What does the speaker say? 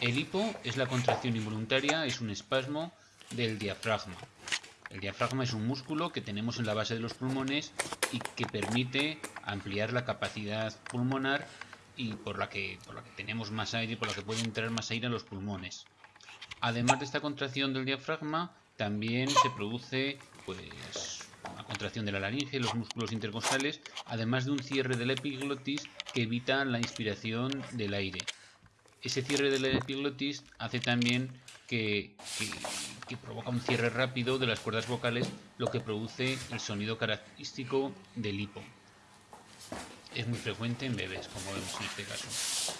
El hipo es la contracción involuntaria, es un espasmo del diafragma. El diafragma es un músculo que tenemos en la base de los pulmones y que permite ampliar la capacidad pulmonar y por la que, tenemos más aire y por la que puede entrar más aire a los pulmones. Además de esta contracción del diafragma, también se produce pues, una contracción de la laringe, los músculos intercostales, además de un cierre del epiglotis que evita la inspiración del aire. Ese cierre del epiglotis hace también que, que, provoca un cierre rápido de las cuerdas vocales, lo que produce el sonido característico del hipo. Es muy frecuente en bebés, como vemos en este caso.